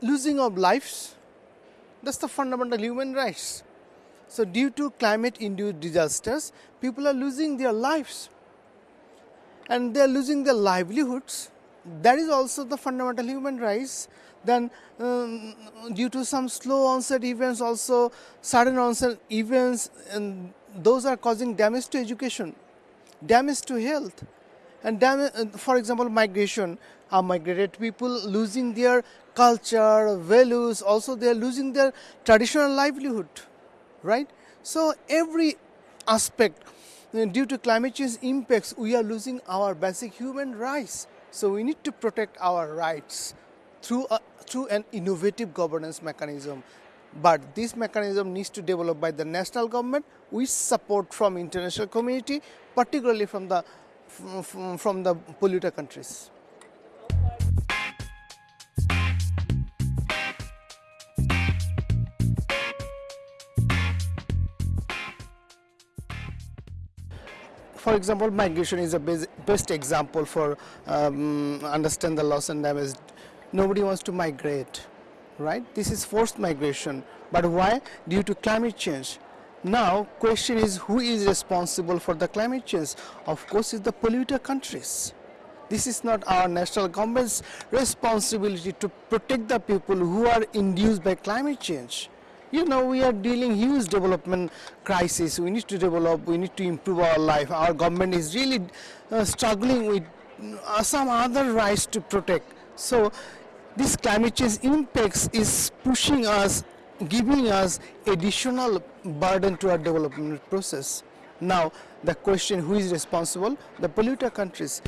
losing of lives. That's the fundamental human rights. So due to climate induced disasters, people are losing their lives and they are losing their livelihoods. That is also the fundamental human rights. Then um, due to some slow onset events also sudden onset events and those are causing damage to education, damage to health and damage, for example migration are migrated people losing their culture, values, also they are losing their traditional livelihood, right? So every aspect uh, due to climate change impacts, we are losing our basic human rights. So we need to protect our rights through, a, through an innovative governance mechanism. But this mechanism needs to develop by the national government with support from international community, particularly from the, from, from the polluter countries. For example, migration is a best example for um, understand the loss and damage. Nobody wants to migrate, right? This is forced migration. But why? Due to climate change. Now, question is who is responsible for the climate change? Of course, it's the polluter countries. This is not our national government's responsibility to protect the people who are induced by climate change you know we are dealing huge development crisis. We need to develop we need to improve our life. Our government is really uh, struggling with uh, some other rights to protect. So this climate change impacts is pushing us giving us additional burden to our development process. Now the question who is responsible? The polluter countries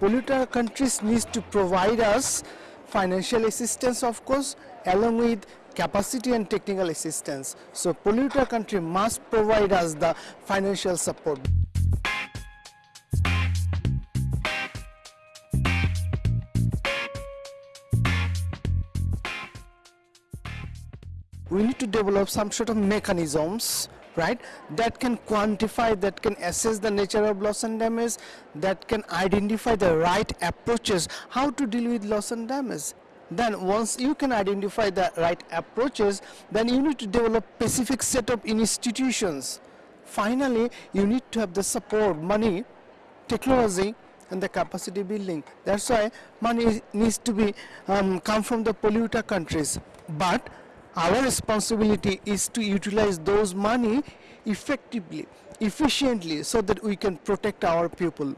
polluter countries need to provide us financial assistance of course along with capacity and technical assistance. So polluter country must provide us the financial support. We need to develop some sort of mechanisms right? That can quantify that can assess the nature of loss and damage that can identify the right approaches how to deal with loss and damage. Then once you can identify the right approaches then you need to develop specific set of institutions. Finally you need to have the support money technology and the capacity building. That's why money needs to be um, come from the polluter countries. But our responsibility is to utilize those money effectively, efficiently so that we can protect our people.